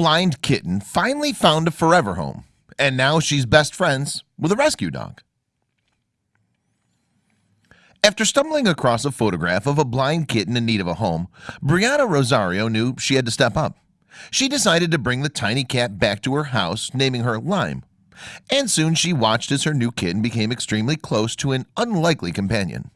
blind kitten finally found a forever home and now she's best friends with a rescue dog. After stumbling across a photograph of a blind kitten in need of a home Brianna Rosario knew she had to step up. She decided to bring the tiny cat back to her house naming her Lime. And soon she watched as her new kitten became extremely close to an unlikely companion.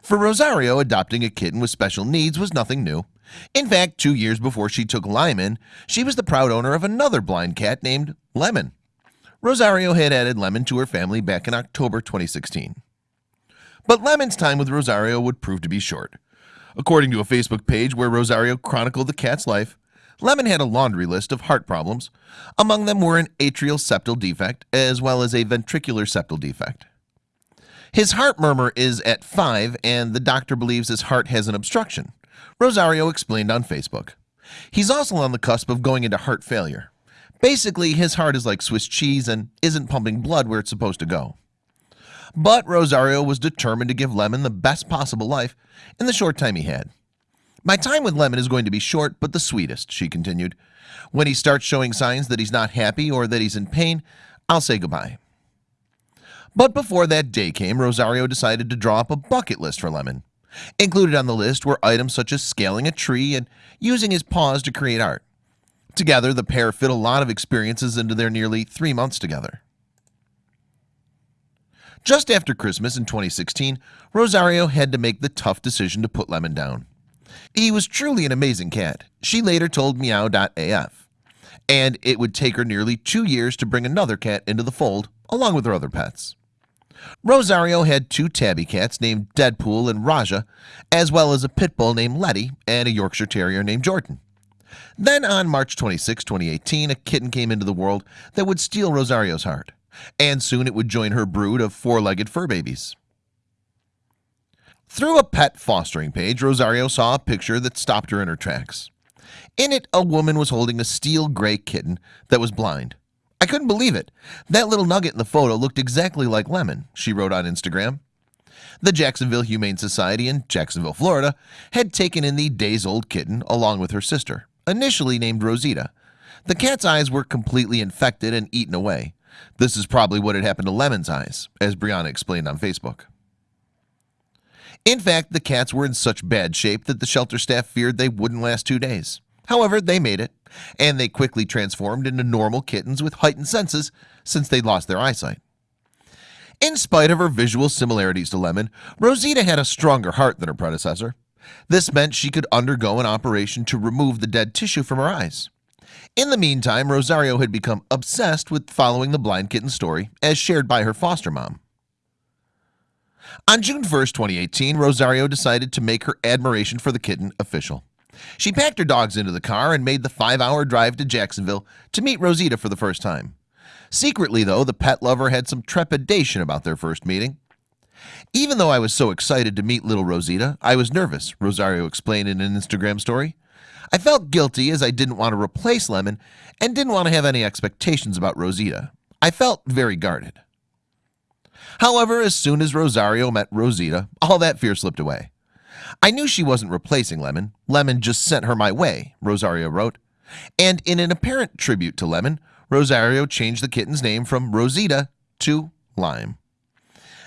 For Rosario adopting a kitten with special needs was nothing new in fact two years before she took Lyman she was the proud owner of another blind cat named Lemon. Rosario had added Lemon to her family back in October 2016 but Lemon's time with Rosario would prove to be short. According to a Facebook page where Rosario chronicled the cat's life Lemon had a laundry list of heart problems. Among them were an atrial septal defect as well as a ventricular septal defect. His heart murmur is at 5 and the doctor believes his heart has an obstruction Rosario explained on Facebook. He's also on the cusp of going into heart failure. Basically his heart is like Swiss cheese and isn't pumping blood where it's supposed to go. But Rosario was determined to give Lemon the best possible life in the short time he had. My time with Lemon is going to be short but the sweetest she continued. When he starts showing signs that he's not happy or that he's in pain I'll say goodbye. But before that day came Rosario decided to draw up a bucket list for Lemon Included on the list were items such as scaling a tree and using his paws to create art. Together the pair fit a lot of experiences into their nearly three months together. Just after Christmas in 2016 Rosario had to make the tough decision to put Lemon down. He was truly an amazing cat. She later told meow.af and it would take her nearly two years to bring another cat into the fold along with her other pets Rosario had two tabby cats named Deadpool and Raja as well as a pit bull named Letty and a Yorkshire Terrier named Jordan. Then on March 26 2018 a kitten came into the world that would steal Rosario's heart and soon it would join her brood of four-legged fur babies. Through a pet fostering page Rosario saw a picture that stopped her in her tracks. In it a woman was holding a steel gray kitten that was blind I couldn't believe it. That little nugget in the photo looked exactly like Lemon she wrote on Instagram. The Jacksonville Humane Society in Jacksonville Florida had taken in the days-old kitten along with her sister initially named Rosita. The cat's eyes were completely infected and eaten away. This is probably what had happened to Lemon's eyes as Brianna explained on Facebook. In fact the cats were in such bad shape that the shelter staff feared they wouldn't last two days However, they made it and they quickly transformed into normal kittens with heightened senses since they lost their eyesight. In spite of her visual similarities to Lemon Rosita had a stronger heart than her predecessor. This meant she could undergo an operation to remove the dead tissue from her eyes. In the meantime Rosario had become obsessed with following the blind kitten story as shared by her foster mom. On June 1st 2018 Rosario decided to make her admiration for the kitten official she packed her dogs into the car and made the five-hour drive to Jacksonville to meet Rosita for the first time. Secretly though the pet lover had some trepidation about their first meeting. Even though I was so excited to meet little Rosita I was nervous Rosario explained in an Instagram story. I felt guilty as I didn't want to replace Lemon and didn't want to have any expectations about Rosita. I felt very guarded. However, as soon as Rosario met Rosita all that fear slipped away I knew she wasn't replacing Lemon. Lemon just sent her my way Rosario wrote. And in an apparent tribute to Lemon Rosario changed the kitten's name from Rosita to Lime.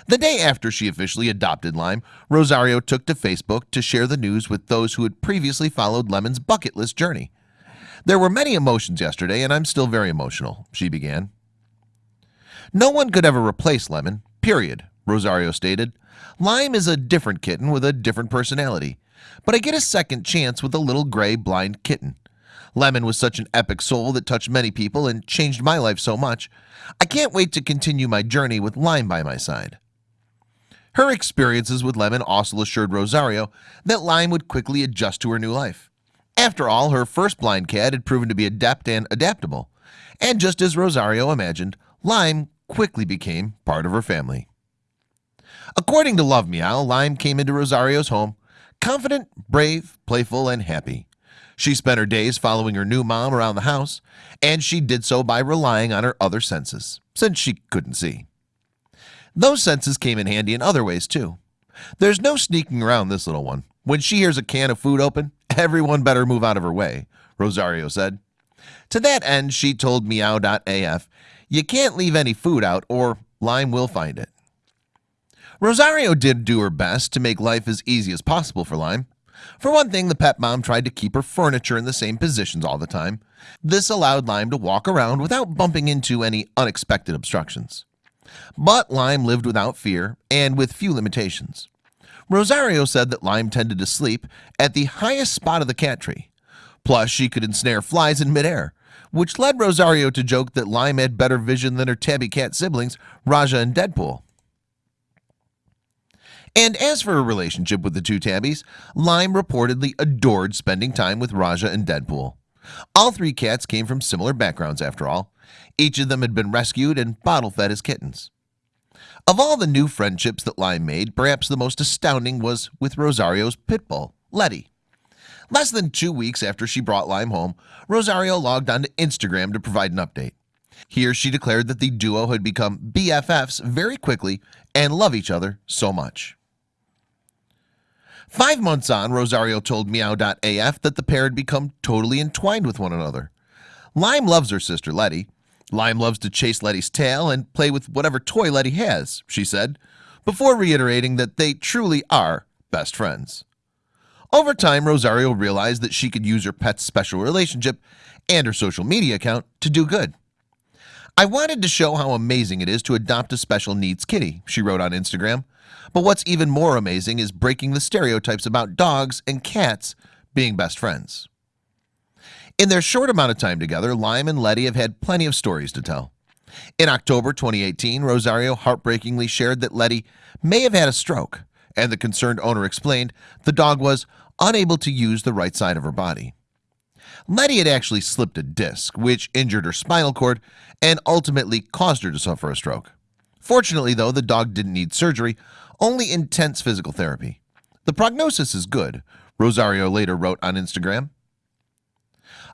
The day after she officially adopted Lime Rosario took to Facebook to share the news with those who had previously followed Lemon's bucket list journey. There were many emotions yesterday and I'm still very emotional she began. No one could ever replace Lemon period Rosario stated Lime is a different kitten with a different personality But I get a second chance with a little gray blind kitten. Lemon was such an epic soul that touched many people and changed my life so much. I can't wait to continue my journey with Lime by my side. Her experiences with Lemon also assured Rosario that Lime would quickly adjust to her new life. After all her first blind cat had proven to be adept and adaptable and just as Rosario imagined Lime quickly became part of her family According to Love Meow Lime came into Rosario's home confident brave playful and happy. She spent her days following her new mom around the house and she did so by relying on her other senses since she couldn't see. Those senses came in handy in other ways too. There's no sneaking around this little one. When she hears a can of food open everyone better move out of her way Rosario said. To that end, she told Meow.af, You can't leave any food out or Lime will find it. Rosario did do her best to make life as easy as possible for Lime. For one thing, the pet mom tried to keep her furniture in the same positions all the time. This allowed Lime to walk around without bumping into any unexpected obstructions. But Lime lived without fear and with few limitations. Rosario said that Lime tended to sleep at the highest spot of the cat tree. Plus, she could ensnare flies in midair, which led Rosario to joke that Lime had better vision than her tabby cat siblings, Raja and Deadpool. And as for her relationship with the two tabbies, Lime reportedly adored spending time with Raja and Deadpool. All three cats came from similar backgrounds after all. Each of them had been rescued and bottle fed as kittens. Of all the new friendships that Lime made, perhaps the most astounding was with Rosario's pit bull, Letty. Less than two weeks after she brought Lime home, Rosario logged onto Instagram to provide an update. Here she declared that the duo had become BFFs very quickly and love each other so much. Five months on, Rosario told Meow.af that the pair had become totally entwined with one another. Lime loves her sister Letty. Lime loves to chase Letty's tail and play with whatever toy Letty has, she said, before reiterating that they truly are best friends. Over time, Rosario realized that she could use her pet's special relationship and her social media account to do good. I wanted to show how amazing it is to adopt a special needs kitty, she wrote on Instagram. But what's even more amazing is breaking the stereotypes about dogs and cats being best friends. In their short amount of time together, Lime and Letty have had plenty of stories to tell. In October 2018, Rosario heartbreakingly shared that Letty may have had a stroke, and the concerned owner explained the dog was unable to use the right side of her body. Letty had actually slipped a disc, which injured her spinal cord and ultimately caused her to suffer a stroke. Fortunately, though, the dog didn't need surgery, only intense physical therapy. The prognosis is good, Rosario later wrote on Instagram.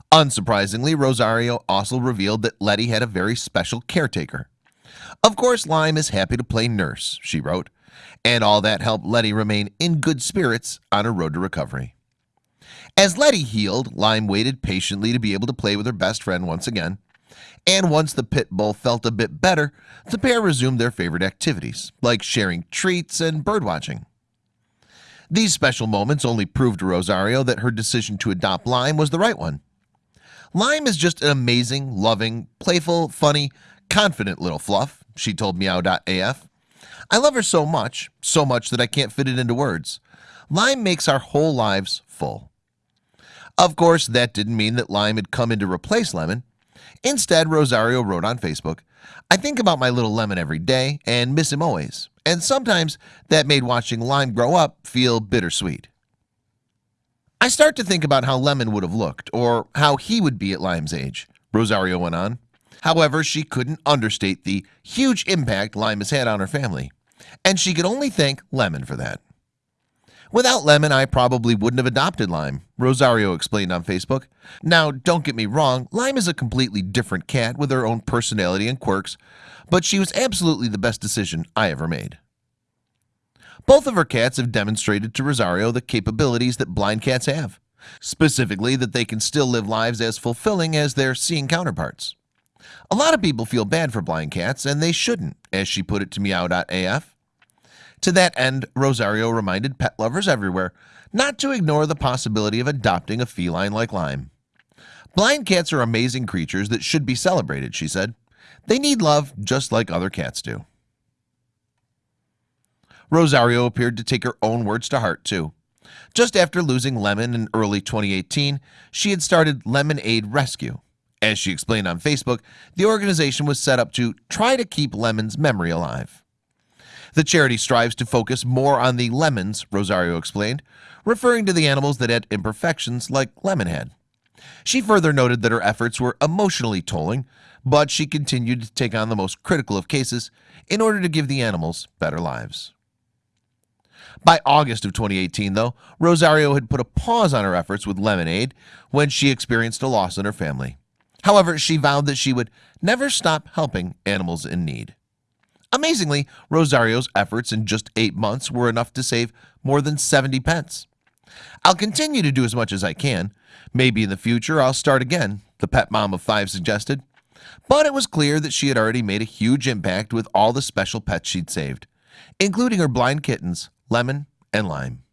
Unsurprisingly, Rosario also revealed that Letty had a very special caretaker. Of course, Lime is happy to play nurse, she wrote, and all that helped Letty remain in good spirits on her road to recovery. As Letty healed, Lime waited patiently to be able to play with her best friend once again. And once the pit bull felt a bit better, the pair resumed their favorite activities, like sharing treats and birdwatching. These special moments only proved to Rosario that her decision to adopt Lime was the right one. Lime is just an amazing, loving, playful, funny, confident little fluff, she told Meow.af. I love her so much, so much that I can't fit it into words. Lime makes our whole lives full. Of course, that didn't mean that Lime had come in to replace Lemon. Instead, Rosario wrote on Facebook, I think about my little lemon every day and miss him always. And sometimes that made watching Lime grow up feel bittersweet. I start to think about how Lemon would have looked or how he would be at Lime's age, Rosario went on. However, she couldn't understate the huge impact Lime has had on her family, and she could only thank Lemon for that. Without Lemon, I probably wouldn't have adopted Lime, Rosario explained on Facebook. Now, don't get me wrong, Lime is a completely different cat with her own personality and quirks, but she was absolutely the best decision I ever made. Both of her cats have demonstrated to Rosario the capabilities that blind cats have, specifically that they can still live lives as fulfilling as their seeing counterparts. A lot of people feel bad for blind cats, and they shouldn't, as she put it to Meow.af. To that end, Rosario reminded pet lovers everywhere not to ignore the possibility of adopting a feline like Lime. Blind cats are amazing creatures that should be celebrated, she said. They need love just like other cats do. Rosario appeared to take her own words to heart, too. Just after losing Lemon in early 2018, she had started Lemonade Rescue. As she explained on Facebook, the organization was set up to try to keep Lemon's memory alive. The charity strives to focus more on the lemons, Rosario explained, referring to the animals that had imperfections like Lemon had. She further noted that her efforts were emotionally tolling, but she continued to take on the most critical of cases in order to give the animals better lives. By August of 2018, though, Rosario had put a pause on her efforts with Lemonade when she experienced a loss in her family. However, she vowed that she would never stop helping animals in need. Amazingly, Rosario's efforts in just eight months were enough to save more than 70 pence. I'll continue to do as much as I can. Maybe in the future I'll start again the pet mom of five suggested. But it was clear that she had already made a huge impact with all the special pets she'd saved including her blind kittens lemon and lime